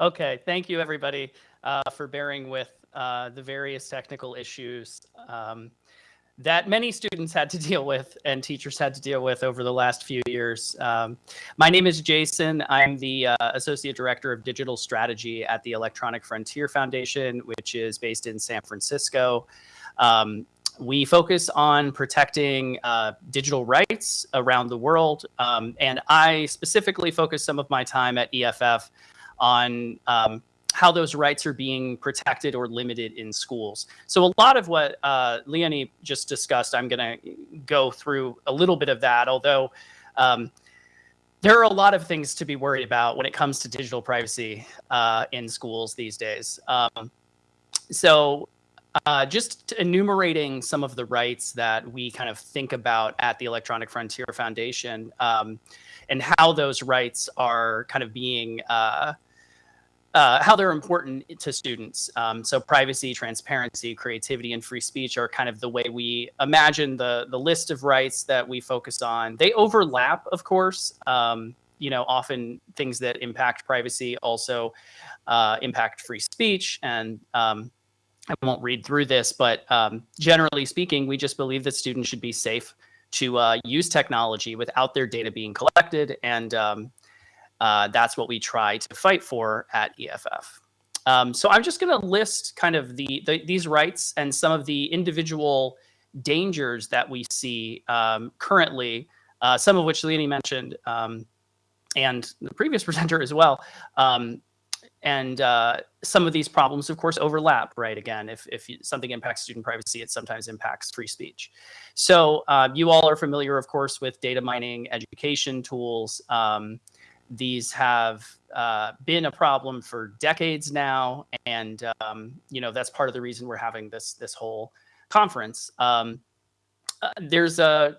okay, thank you everybody uh, for bearing with uh, the various technical issues um, that many students had to deal with and teachers had to deal with over the last few years. Um, my name is Jason. I'm the uh, Associate Director of Digital Strategy at the Electronic Frontier Foundation, which is based in San Francisco. Um, we focus on protecting uh, digital rights around the world. Um, and I specifically focus some of my time at EFF on um, how those rights are being protected or limited in schools. So a lot of what uh, Leonie just discussed, I'm going to go through a little bit of that, although um, there are a lot of things to be worried about when it comes to digital privacy uh, in schools these days. Um, so uh, just enumerating some of the rights that we kind of think about at the Electronic Frontier Foundation um, and how those rights are kind of being, uh, uh, how they're important to students. Um, so privacy, transparency, creativity, and free speech are kind of the way we imagine the, the list of rights that we focus on. They overlap, of course. Um, you know, often things that impact privacy also uh, impact free speech and um, I won't read through this, but um, generally speaking, we just believe that students should be safe to uh, use technology without their data being collected. And um, uh, that's what we try to fight for at EFF. Um, so I'm just going to list kind of the, the, these rights and some of the individual dangers that we see um, currently, uh, some of which Leonie mentioned, um, and the previous presenter as well. Um, and uh, some of these problems, of course, overlap, right? Again, if, if something impacts student privacy, it sometimes impacts free speech. So uh, you all are familiar, of course, with data mining education tools. These have uh, been a problem for decades now. And, um, you know, that's part of the reason we're having this, this whole conference. Um, uh, there's a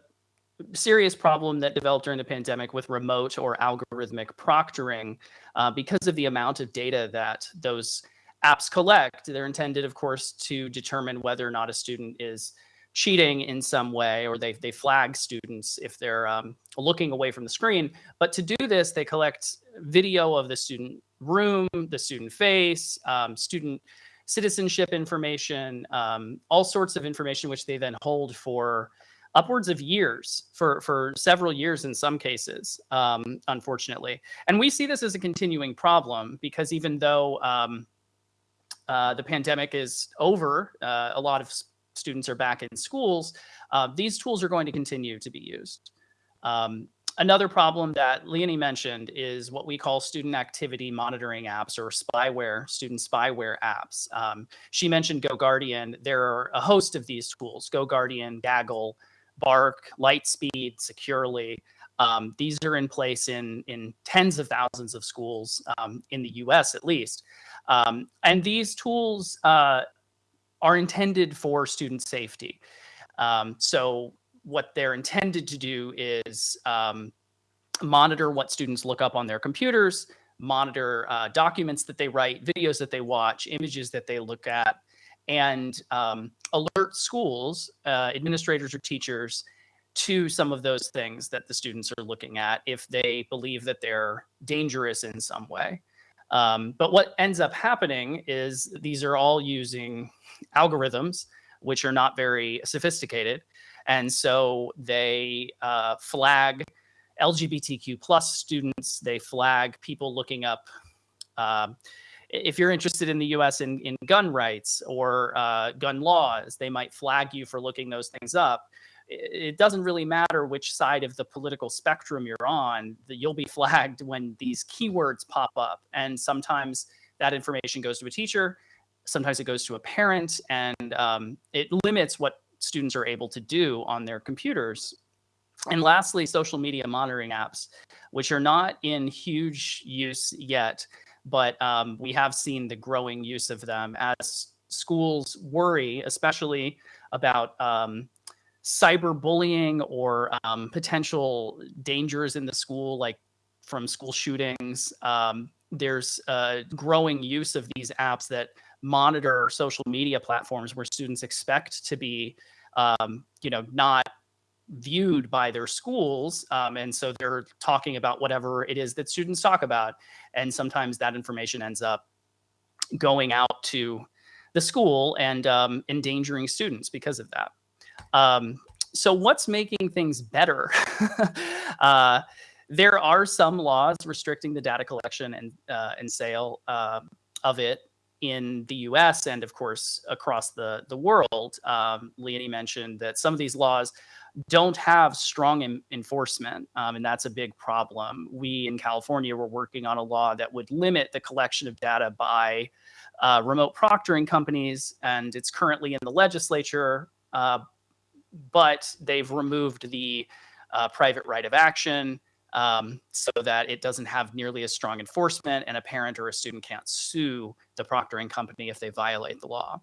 serious problem that developed during the pandemic with remote or algorithmic proctoring uh, because of the amount of data that those apps collect. They're intended, of course, to determine whether or not a student is cheating in some way or they, they flag students if they're um, looking away from the screen. But to do this, they collect video of the student room, the student face, um, student citizenship information, um, all sorts of information which they then hold for upwards of years for, for several years in some cases, um, unfortunately. And we see this as a continuing problem because even though um, uh, the pandemic is over, uh, a lot of students are back in schools, uh, these tools are going to continue to be used. Um, another problem that Leonie mentioned is what we call student activity monitoring apps or spyware, student spyware apps. Um, she mentioned GoGuardian. There are a host of these tools, GoGuardian, Gaggle, Bark, Lightspeed, Securely. Um, these are in place in, in tens of thousands of schools um, in the US at least. Um, and these tools uh, are intended for student safety. Um, so what they're intended to do is um, monitor what students look up on their computers, monitor uh, documents that they write, videos that they watch, images that they look at, and um, alert schools, uh, administrators or teachers to some of those things that the students are looking at if they believe that they're dangerous in some way. Um, but what ends up happening is these are all using algorithms, which are not very sophisticated. And so they uh, flag LGBTQ plus students, they flag people looking up uh, if you're interested in the U.S. in, in gun rights or uh, gun laws, they might flag you for looking those things up. It doesn't really matter which side of the political spectrum you're on, you'll be flagged when these keywords pop up. And sometimes that information goes to a teacher, sometimes it goes to a parent, and um, it limits what students are able to do on their computers. And lastly, social media monitoring apps, which are not in huge use yet but um, we have seen the growing use of them as schools worry, especially about um, cyberbullying or um, potential dangers in the school, like from school shootings. Um, there's growing use of these apps that monitor social media platforms where students expect to be, um, you know, not viewed by their schools. Um, and so they're talking about whatever it is that students talk about. And sometimes that information ends up going out to the school and um, endangering students because of that. Um, so what's making things better? uh, there are some laws restricting the data collection and, uh, and sale uh, of it in the US and of course across the, the world. Um, Leonie mentioned that some of these laws don't have strong enforcement, um, and that's a big problem. We in California were working on a law that would limit the collection of data by uh, remote proctoring companies, and it's currently in the legislature, uh, but they've removed the uh, private right of action um, so that it doesn't have nearly as strong enforcement and a parent or a student can't sue the proctoring company if they violate the law.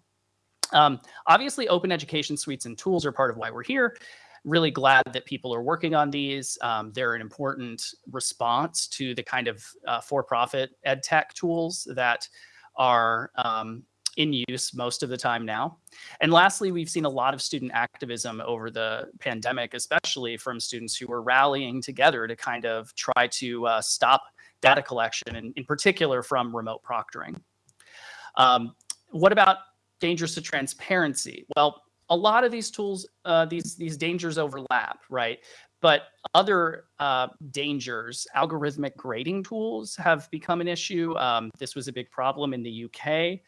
Um, obviously, open education suites and tools are part of why we're here. Really glad that people are working on these. Um, they're an important response to the kind of uh, for-profit ed tech tools that are um, in use most of the time now. And lastly, we've seen a lot of student activism over the pandemic, especially from students who were rallying together to kind of try to uh, stop data collection, and in particular from remote proctoring. Um, what about dangers to transparency? Well, a lot of these tools, uh, these, these dangers overlap, right? But other uh, dangers, algorithmic grading tools have become an issue. Um, this was a big problem in the UK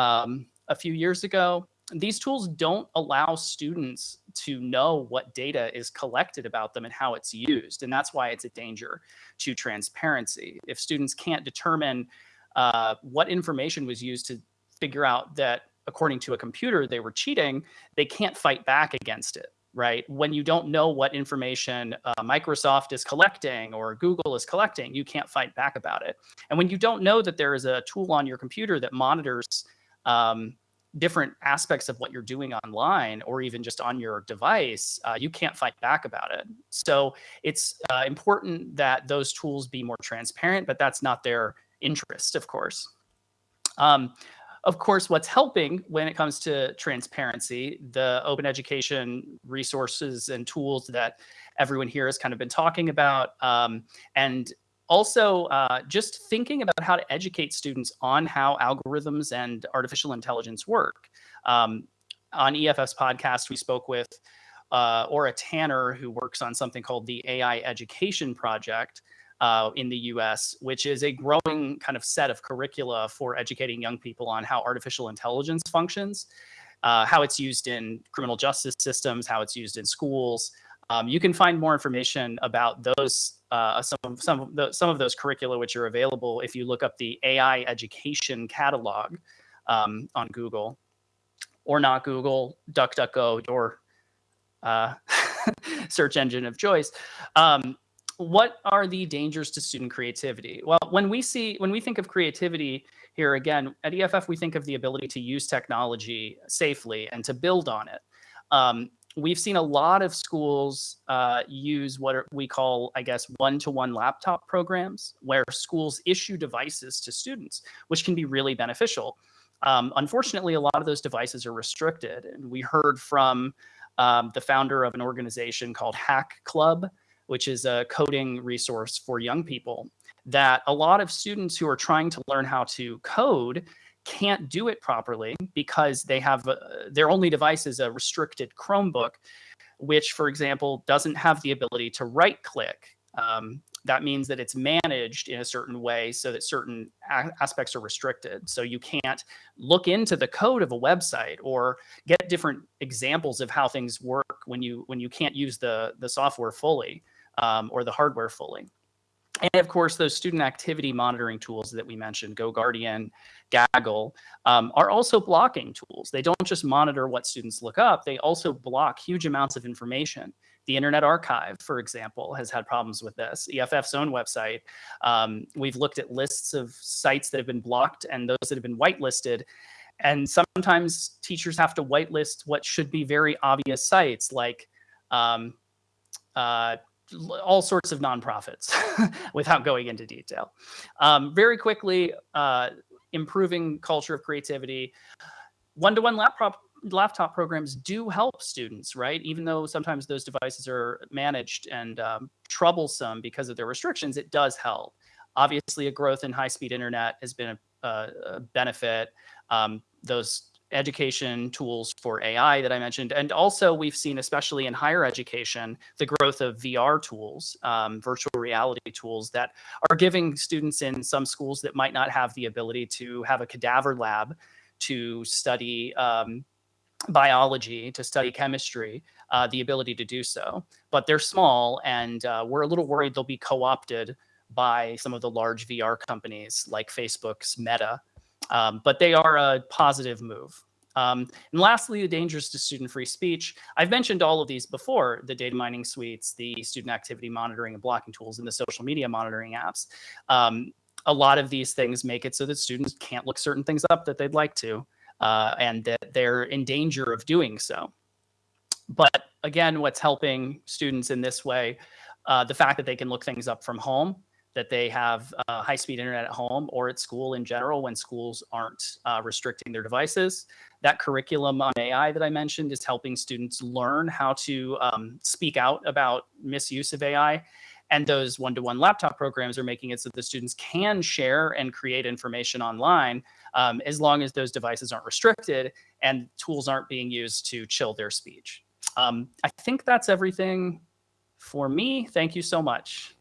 um, a few years ago. These tools don't allow students to know what data is collected about them and how it's used. And that's why it's a danger to transparency. If students can't determine uh, what information was used to figure out that according to a computer they were cheating, they can't fight back against it right? When you don't know what information uh, Microsoft is collecting or Google is collecting, you can't fight back about it. And when you don't know that there is a tool on your computer that monitors um, different aspects of what you're doing online or even just on your device, uh, you can't fight back about it. So it's uh, important that those tools be more transparent, but that's not their interest, of course. Um, of course, what's helping when it comes to transparency, the open education resources and tools that everyone here has kind of been talking about, um, and also uh, just thinking about how to educate students on how algorithms and artificial intelligence work. Um, on EFF's podcast, we spoke with uh, Ora Tanner, who works on something called the AI Education Project uh, in the US, which is a growing kind of set of curricula for educating young people on how artificial intelligence functions, uh, how it's used in criminal justice systems, how it's used in schools. Um, you can find more information about those uh, some some of the, some of those curricula which are available if you look up the AI education catalog um, on Google, or not Google, DuckDuckGo, your uh, search engine of choice. Um, what are the dangers to student creativity? Well, when we see when we think of creativity here again at EFF, we think of the ability to use technology safely and to build on it. Um, we've seen a lot of schools uh, use what we call, I guess, one-to-one -one laptop programs, where schools issue devices to students, which can be really beneficial. Um, unfortunately, a lot of those devices are restricted. And we heard from um, the founder of an organization called Hack Club, which is a coding resource for young people, that a lot of students who are trying to learn how to code can't do it properly because they have uh, their only device is a restricted Chromebook, which, for example, doesn't have the ability to right click. Um, that means that it's managed in a certain way so that certain aspects are restricted. So you can't look into the code of a website or get different examples of how things work when you when you can't use the the software fully um, or the hardware fully. And of course, those student activity monitoring tools that we mentioned, GoGuardian, Gaggle, um, are also blocking tools. They don't just monitor what students look up, they also block huge amounts of information. The Internet Archive, for example, has had problems with this. EFF's own website, um, we've looked at lists of sites that have been blocked and those that have been whitelisted. And sometimes teachers have to whitelist what should be very obvious sites like um, uh, all sorts of nonprofits without going into detail. Um, very quickly, uh, improving culture of creativity. One-to-one -one laptop laptop programs do help students, right? Even though sometimes those devices are managed and um, troublesome because of their restrictions, it does help. Obviously, a growth in high-speed internet has been a, a benefit. Um, those education tools for AI that I mentioned. And also we've seen, especially in higher education, the growth of VR tools, um, virtual reality tools that are giving students in some schools that might not have the ability to have a cadaver lab to study um, biology, to study chemistry, uh, the ability to do so. But they're small and uh, we're a little worried they'll be co-opted by some of the large VR companies like Facebook's Meta, um, but they are a positive move. Um, and lastly, the dangers to student free speech. I've mentioned all of these before, the data mining suites, the student activity monitoring and blocking tools, and the social media monitoring apps. Um, a lot of these things make it so that students can't look certain things up that they'd like to, uh, and that they're in danger of doing so. But again, what's helping students in this way, uh, the fact that they can look things up from home that they have uh, high-speed internet at home or at school in general when schools aren't uh, restricting their devices. That curriculum on AI that I mentioned is helping students learn how to um, speak out about misuse of AI. And those one-to-one -one laptop programs are making it so the students can share and create information online um, as long as those devices aren't restricted and tools aren't being used to chill their speech. Um, I think that's everything for me. Thank you so much.